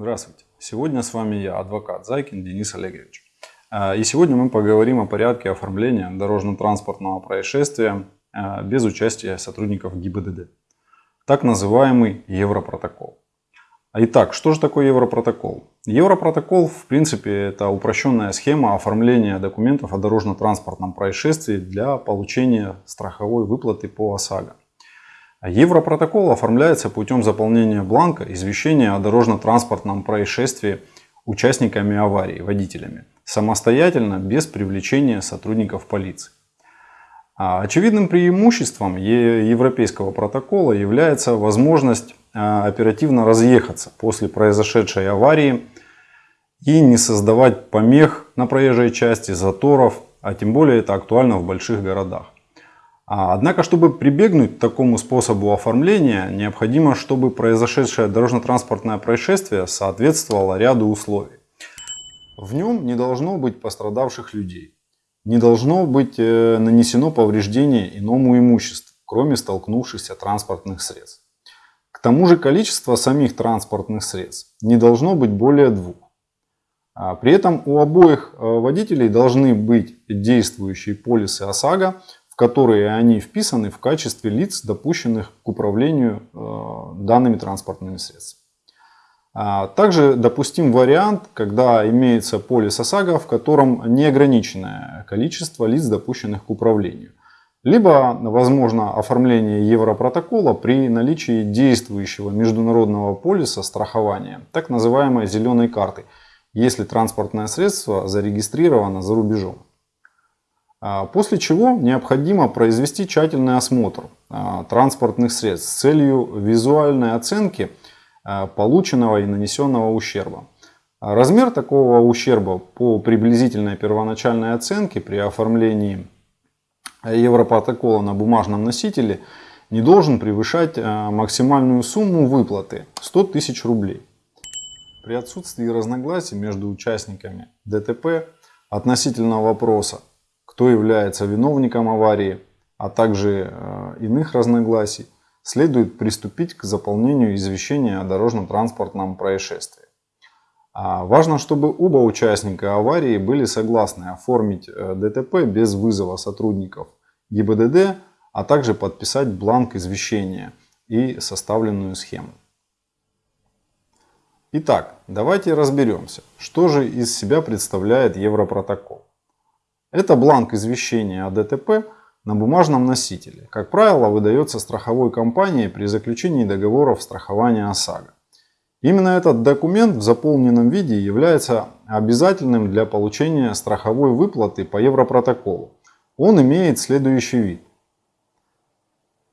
Здравствуйте. Сегодня с вами я, адвокат Зайкин Денис Олегович. А, и сегодня мы поговорим о порядке оформления дорожно-транспортного происшествия а, без участия сотрудников ГИБДД. Так называемый Европротокол. Итак, что же такое Европротокол? Европротокол, в принципе, это упрощенная схема оформления документов о дорожно-транспортном происшествии для получения страховой выплаты по ОСАГО. Европротокол оформляется путем заполнения бланка извещения о дорожно-транспортном происшествии участниками аварии, водителями, самостоятельно, без привлечения сотрудников полиции. А очевидным преимуществом европейского протокола является возможность а, оперативно разъехаться после произошедшей аварии и не создавать помех на проезжей части, заторов, а тем более это актуально в больших городах. А, однако, чтобы прибегнуть к такому способу оформления, необходимо, чтобы произошедшее дорожно-транспортное происшествие соответствовало ряду условий. В нем не должно быть пострадавших людей, не должно быть э, нанесено повреждение иному имуществу, кроме столкнувшихся транспортных средств. К тому же количество самих транспортных средств не должно быть более двух. А при этом у обоих э, водителей должны быть действующие полисы ОСАГО которые они вписаны в качестве лиц, допущенных к управлению э, данными транспортными средствами. А также допустим вариант, когда имеется полис ОСАГО, в котором неограниченное количество лиц, допущенных к управлению. Либо возможно оформление Европротокола при наличии действующего международного полиса страхования, так называемой зеленой карты, если транспортное средство зарегистрировано за рубежом. А, после чего необходимо произвести тщательный осмотр а, транспортных средств с целью визуальной оценки а, полученного и нанесенного ущерба. Размер такого ущерба по приблизительной первоначальной оценке при оформлении Европротокола на бумажном носителе не должен превышать максимальную сумму выплаты 100 тысяч рублей. При отсутствии разногласий между участниками ДТП относительно вопроса кто является виновником аварии, а также э, иных разногласий, следует приступить к заполнению извещения о дорожно-транспортном происшествии. А важно, чтобы оба участника аварии были согласны оформить э, ДТП без вызова сотрудников ГИБДД, а также подписать бланк извещения и составленную схему. Итак, давайте разберемся, что же из себя представляет Европротокол. Это бланк извещения о ДТП на бумажном носителе. Как правило, выдается страховой компанией при заключении договоров страхования ОСАГО. Именно этот документ в заполненном виде является обязательным для получения страховой выплаты по Европротоколу. Он имеет следующий вид.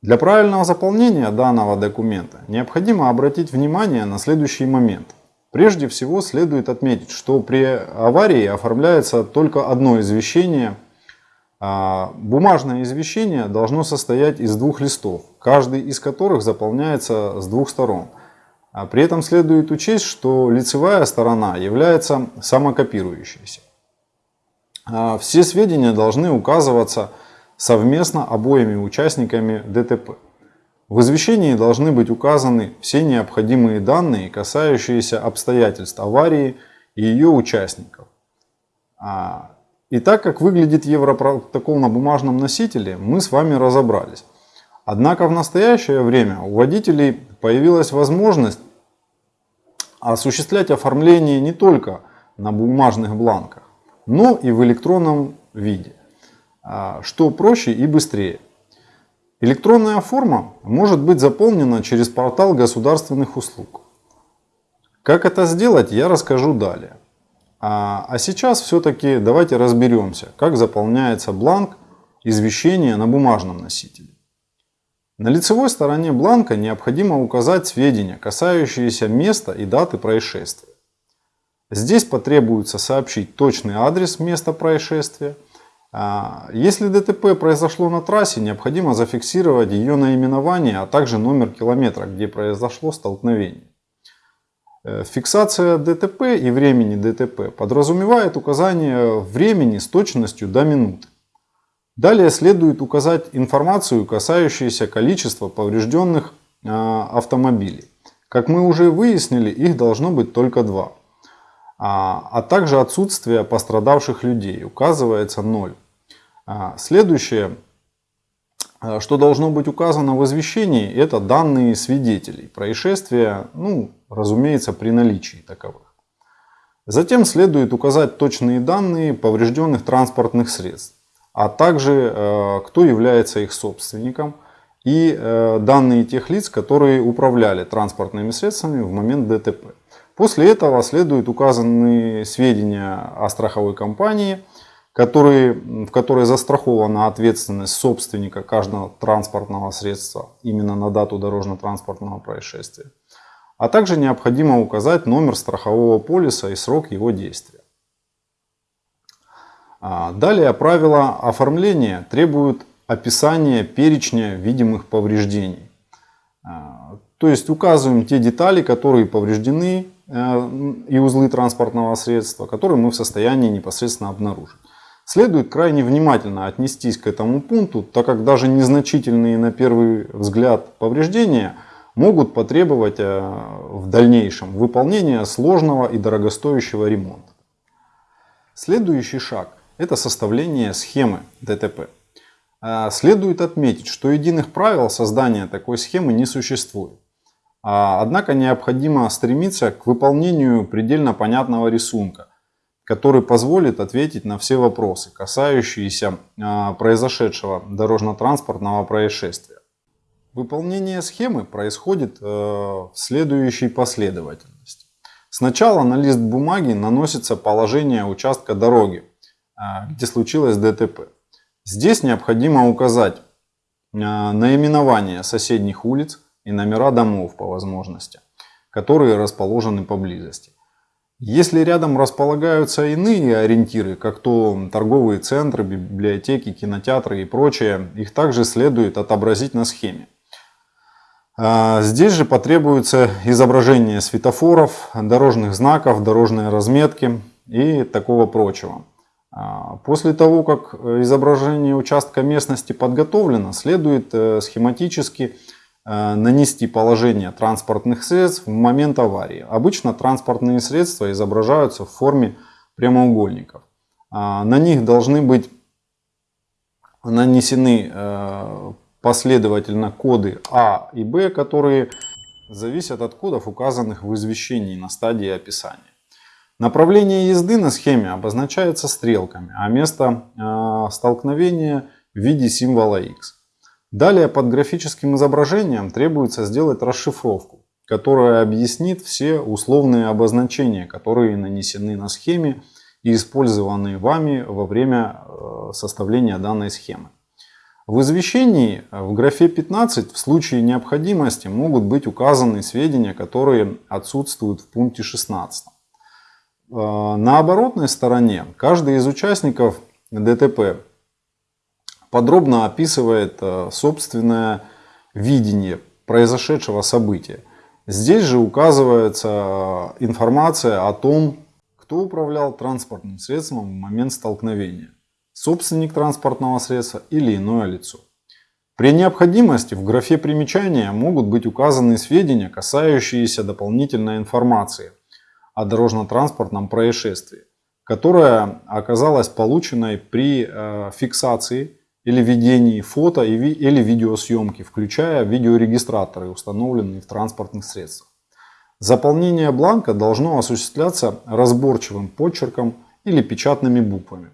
Для правильного заполнения данного документа необходимо обратить внимание на следующий момент. Прежде всего следует отметить, что при аварии оформляется только одно извещение. А, бумажное извещение должно состоять из двух листов, каждый из которых заполняется с двух сторон. А при этом следует учесть, что лицевая сторона является самокопирующейся. А, все сведения должны указываться совместно обоими участниками ДТП. В извещении должны быть указаны все необходимые данные, касающиеся обстоятельств аварии и ее участников. А, и так как выглядит Европротокол на бумажном носителе, мы с вами разобрались. Однако в настоящее время у водителей появилась возможность осуществлять оформление не только на бумажных бланках, но и в электронном виде, а, что проще и быстрее. Электронная форма может быть заполнена через портал государственных услуг. Как это сделать, я расскажу далее. А, а сейчас все-таки давайте разберемся, как заполняется бланк извещения на бумажном носителе. На лицевой стороне бланка необходимо указать сведения, касающиеся места и даты происшествия. Здесь потребуется сообщить точный адрес места происшествия, если ДТП произошло на трассе, необходимо зафиксировать ее наименование, а также номер километра, где произошло столкновение. Э, фиксация ДТП и времени ДТП подразумевает указание времени с точностью до минуты. Далее следует указать информацию, касающуюся количества поврежденных а, автомобилей, Как мы уже выяснили, их должно быть только два. А, а также отсутствие пострадавших людей, указывается 0. А, следующее, а, что должно быть указано в извещении, это данные свидетелей происшествия, ну, разумеется, при наличии таковых. Затем следует указать точные данные поврежденных транспортных средств, а также э, кто является их собственником и э, данные тех лиц, которые управляли транспортными средствами в момент ДТП. После этого следуют указанные сведения о страховой компании, которые, в которой застрахована ответственность собственника каждого транспортного средства именно на дату дорожно-транспортного происшествия. А также необходимо указать номер страхового полиса и срок его действия. А, далее правила оформления требуют описания перечня видимых повреждений. А, то есть указываем те детали, которые повреждены и узлы транспортного средства, которые мы в состоянии непосредственно обнаружить. Следует крайне внимательно отнестись к этому пункту, так как даже незначительные на первый взгляд повреждения – могут потребовать э, в дальнейшем выполнения сложного и дорогостоящего ремонта. Следующий шаг – это составление схемы ДТП. Э, следует отметить, что единых правил создания такой схемы не существует. А, однако необходимо стремиться к выполнению предельно понятного рисунка, который позволит ответить на все вопросы, касающиеся э, произошедшего дорожно-транспортного происшествия. Выполнение схемы происходит э, в следующей последовательности. Сначала на лист бумаги наносится положение участка дороги, э, где случилось ДТП. Здесь необходимо указать наименование соседних улиц и номера домов по возможности, которые расположены поблизости. Если рядом располагаются иные ориентиры, как то торговые центры, библиотеки, кинотеатры и прочее, их также следует отобразить на схеме. А, здесь же потребуется изображение светофоров, дорожных знаков, дорожной разметки и такого прочего. А, после того, как изображение участка местности подготовлено, следует э, схематически нанести положение транспортных средств в момент аварии. Обычно транспортные средства изображаются в форме прямоугольников. А, на них должны быть нанесены э, последовательно коды А и Б, которые зависят от кодов, указанных в извещении на стадии описания. Направление езды на схеме обозначается стрелками, а место э, столкновения в виде символа X. Далее под графическим изображением требуется сделать расшифровку, которая объяснит все условные обозначения, которые нанесены на схеме и использованы вами во время э, составления данной схемы. В извещении э, в графе 15 в случае необходимости могут быть указаны сведения, которые отсутствуют в пункте 16. Э, на оборотной стороне каждый из участников ДТП подробно описывает э, собственное видение произошедшего события. Здесь же указывается информация о том, кто управлял транспортным средством в момент столкновения собственник транспортного средства или иное лицо. При необходимости в графе примечания могут быть указаны сведения, касающиеся дополнительной информации о дорожно-транспортном происшествии, которая оказалась полученной при э, фиксации или ведении фото или видеосъемки, включая видеорегистраторы, установленные в транспортных средствах. Заполнение бланка должно осуществляться разборчивым почерком или печатными буквами.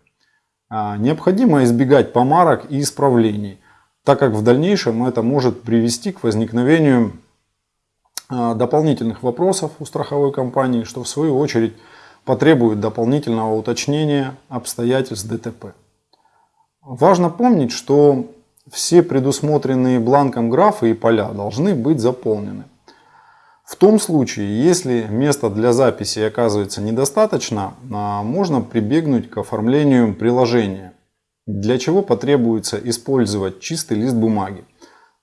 А, необходимо избегать помарок и исправлений, так как в дальнейшем это может привести к возникновению а, дополнительных вопросов у страховой компании, что в свою очередь потребует дополнительного уточнения обстоятельств ДТП. Важно помнить, что все предусмотренные бланком графы и поля должны быть заполнены. В том случае, если места для записи оказывается недостаточно, а, можно прибегнуть к оформлению приложения, для чего потребуется использовать чистый лист бумаги.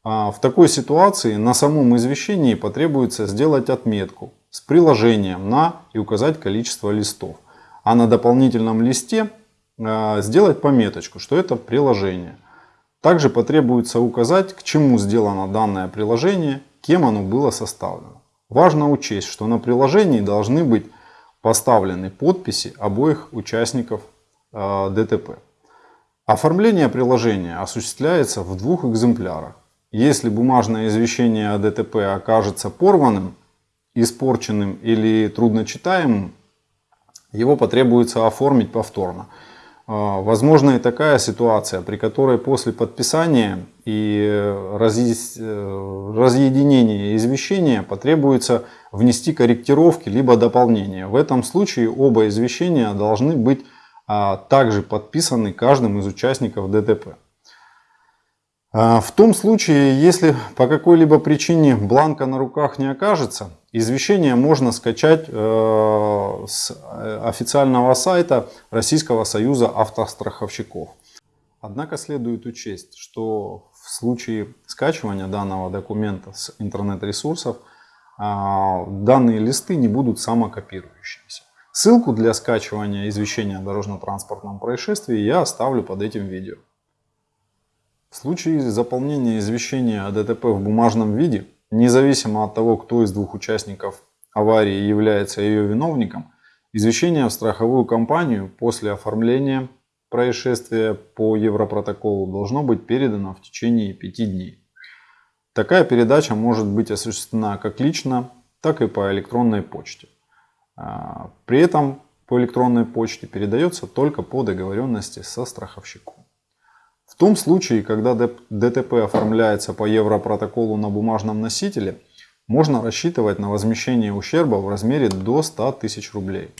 А, в такой ситуации на самом извещении потребуется сделать отметку с приложением на и указать количество листов. А на дополнительном листе сделать пометочку, что это приложение. Также потребуется указать, к чему сделано данное приложение, кем оно было составлено. Важно учесть, что на приложении должны быть поставлены подписи обоих участников э, ДТП. Оформление приложения осуществляется в двух экземплярах. Если бумажное извещение о ДТП окажется порванным, испорченным или трудночитаемым, его потребуется оформить повторно. А, возможна и такая ситуация, при которой после подписания и э, разъединения извещения потребуется внести корректировки либо дополнения. В этом случае оба извещения должны быть а, также подписаны каждым из участников ДТП. А, в том случае, если по какой-либо причине бланка на руках не окажется, извещение можно скачать э, с э, официального сайта Российского союза автостраховщиков. Однако следует учесть, что в случае скачивания данного документа с интернет-ресурсов а, данные листы не будут самокопирующимися. Ссылку для скачивания извещения о дорожно-транспортном происшествии я оставлю под этим видео. В случае заполнения извещения о ДТП в бумажном виде, независимо от того, кто из двух участников аварии является ее виновником, извещение в страховую компанию после оформления происшествия по Европротоколу должно быть передано в течение 5 дней. Такая передача может быть осуществлена как лично, так и по электронной почте. А, при этом по электронной почте передается только по договоренности со страховщиком. В том случае, когда ДТП оформляется по Европротоколу на бумажном носителе, можно рассчитывать на возмещение ущерба в размере до 100 тысяч рублей.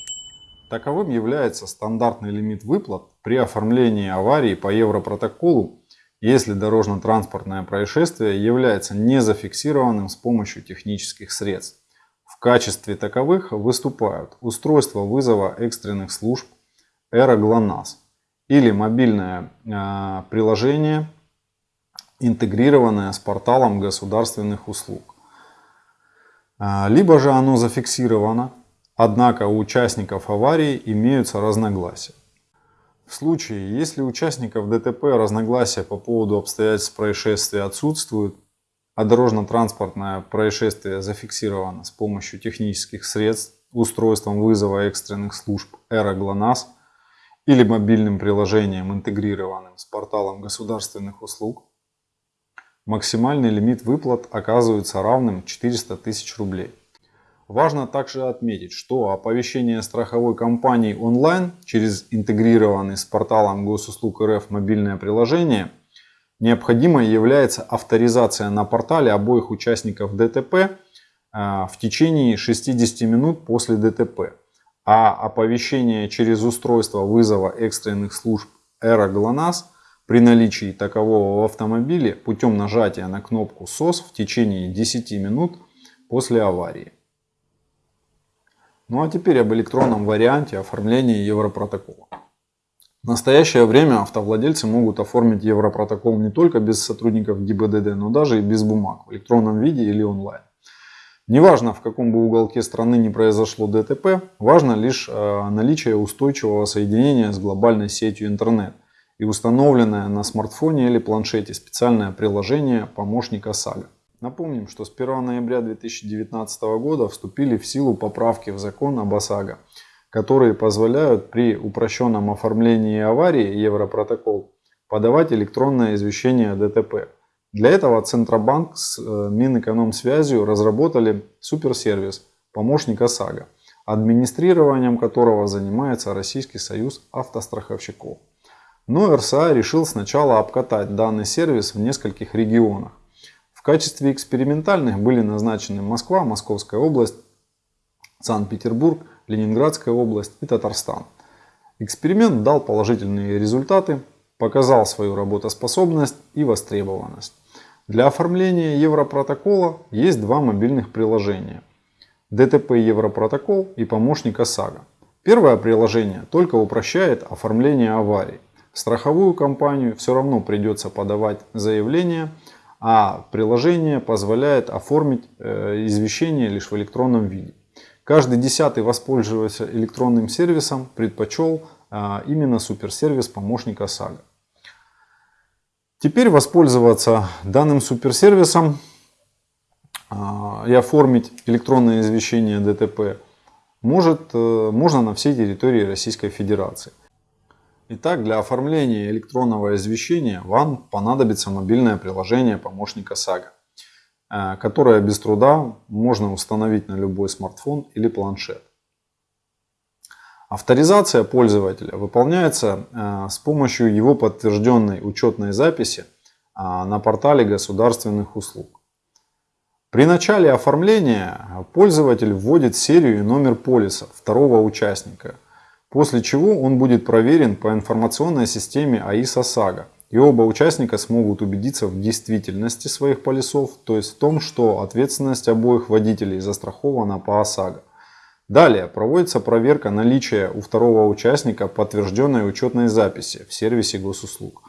Таковым является стандартный лимит выплат при оформлении аварии по Европротоколу, если дорожно-транспортное происшествие является не зафиксированным с помощью технических средств. В качестве таковых выступают устройство вызова экстренных служб «Эра ГЛОНАСС», или мобильное э, приложение, интегрированное с порталом государственных услуг. Э, либо же оно зафиксировано, однако у участников аварии имеются разногласия. В случае, если участников ДТП разногласия по поводу обстоятельств происшествия отсутствуют, а дорожно-транспортное происшествие зафиксировано с помощью технических средств устройством вызова экстренных служб «Эра ГЛОНАСС», или мобильным приложением, интегрированным с порталом государственных услуг, максимальный лимит выплат оказывается равным 400 тысяч рублей. Важно также отметить, что оповещение страховой компании онлайн через интегрированный с порталом госуслуг РФ мобильное приложение необходимой является авторизация на портале обоих участников ДТП э, в течение 60 минут после ДТП а оповещение через устройство вызова экстренных служб Эра ГЛОНАСС при наличии такового в автомобиле путем нажатия на кнопку SOS в течение 10 минут после аварии. Ну а теперь об электронном варианте оформления Европротокола. В настоящее время автовладельцы могут оформить Европротокол не только без сотрудников ГИБДД, но даже и без бумаг в электронном виде или онлайн. Неважно, в каком бы уголке страны не произошло ДТП, важно лишь э, наличие устойчивого соединения с глобальной сетью интернет и установленное на смартфоне или планшете специальное приложение помощника САГА. Напомним, что с 1 ноября 2019 года вступили в силу поправки в закон об ОСАГО, которые позволяют при упрощенном оформлении аварии Европротокол подавать электронное извещение о ДТП для этого Центробанк с э, Минэкономсвязью разработали суперсервис помощник ОСАГО, администрированием которого занимается Российский союз автостраховщиков. Но РСА решил сначала обкатать данный сервис в нескольких регионах. В качестве экспериментальных были назначены Москва, Московская область, Санкт-Петербург, Ленинградская область и Татарстан. Эксперимент дал положительные результаты, показал свою работоспособность и востребованность. Для оформления Европротокола есть два мобильных приложения. ДТП Европротокол и помощник ОСАГО. Первое приложение только упрощает оформление аварий. Страховую компанию все равно придется подавать заявление, а приложение позволяет оформить э, извещение лишь в электронном виде. Каждый десятый воспользовался электронным сервисом предпочел а, именно суперсервис помощника ОСАГО. Теперь воспользоваться данным суперсервисом а, и оформить электронное извещение ДТП может, э, можно на всей территории Российской Федерации. Итак, для оформления электронного извещения вам понадобится мобильное приложение помощника САГА, э, которое без труда можно установить на любой смартфон или планшет. Авторизация пользователя выполняется э, с помощью его подтвержденной учетной записи на портале государственных услуг. При начале оформления пользователь вводит серию и номер полиса второго участника, после чего он будет проверен по информационной системе АИС ОСАГО. И оба участника смогут убедиться в действительности своих полисов, то есть в том, что ответственность обоих водителей застрахована по ОСАГО. Далее проводится проверка наличия у второго участника подтвержденной учетной записи в сервисе госуслуг.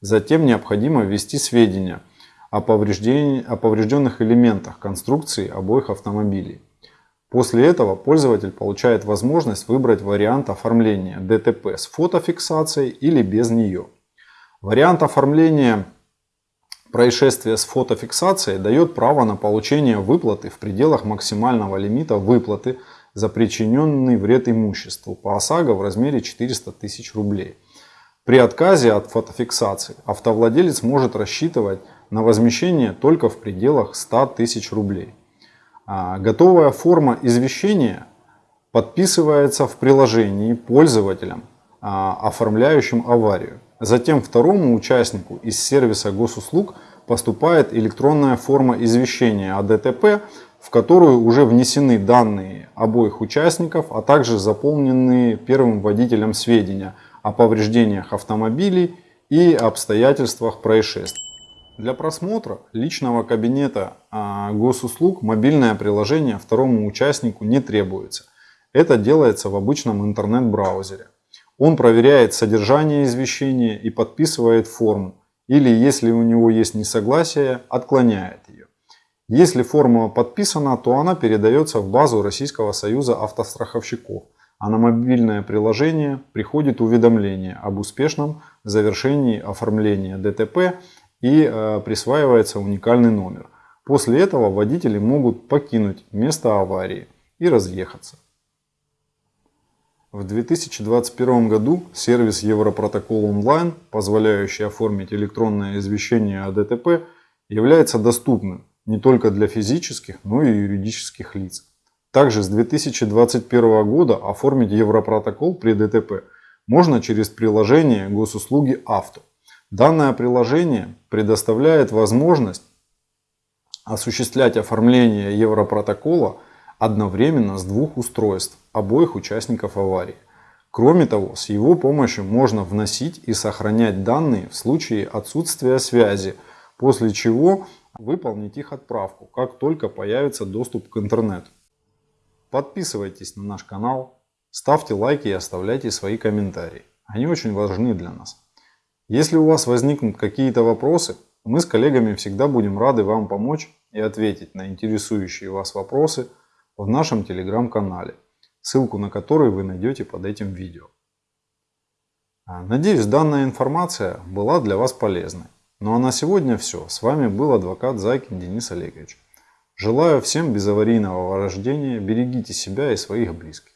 Затем необходимо ввести сведения – о, о поврежденных элементах конструкции обоих автомобилей. После этого пользователь получает возможность выбрать вариант оформления ДТП с фотофиксацией или без нее. Вариант оформления происшествия с фотофиксацией дает право на получение выплаты в пределах максимального лимита выплаты за причиненный вред имуществу по ОСАГО в размере 400 тысяч рублей. При отказе от фотофиксации автовладелец может рассчитывать на возмещение только в пределах 100 тысяч рублей. А готовая форма извещения подписывается в приложении пользователям, а, оформляющим аварию. Затем второму участнику из сервиса госуслуг поступает электронная форма извещения о ДТП, в которую уже внесены данные обоих участников, а также заполненные первым водителем сведения о повреждениях автомобилей и обстоятельствах происшествия. Для просмотра личного кабинета а, госуслуг мобильное приложение второму участнику не требуется. Это делается в обычном интернет-браузере. Он проверяет содержание извещения и подписывает форму. Или если у него есть несогласие, отклоняет. Если форма подписана, то она передается в базу Российского союза автостраховщиков. А на мобильное приложение приходит уведомление об успешном завершении оформления ДТП и э, присваивается уникальный номер. После этого водители могут покинуть место аварии и разъехаться. В 2021 году сервис Европротокол онлайн, позволяющий оформить электронное извещение о ДТП, является доступным не только для физических, но и юридических лиц. Также с 2021 года оформить Европротокол при ДТП можно через приложение госуслуги «Авто». Данное приложение предоставляет возможность осуществлять оформление Европротокола одновременно с двух устройств обоих участников аварии. Кроме того, с его помощью можно вносить и сохранять данные в случае отсутствия связи, после чего выполнить их отправку, как только появится доступ к интернету. Подписывайтесь на наш канал, ставьте лайки и оставляйте свои комментарии. Они очень важны для нас. Если у вас возникнут какие-то вопросы, мы с коллегами всегда будем рады вам помочь и ответить на интересующие вас вопросы в нашем телеграм-канале, ссылку на который вы найдете под этим видео. Надеюсь, данная информация была для вас полезной. Ну а на сегодня все. С вами был адвокат Зайкин Денис Олегович. Желаю всем безаварийного рождения, берегите себя и своих близких.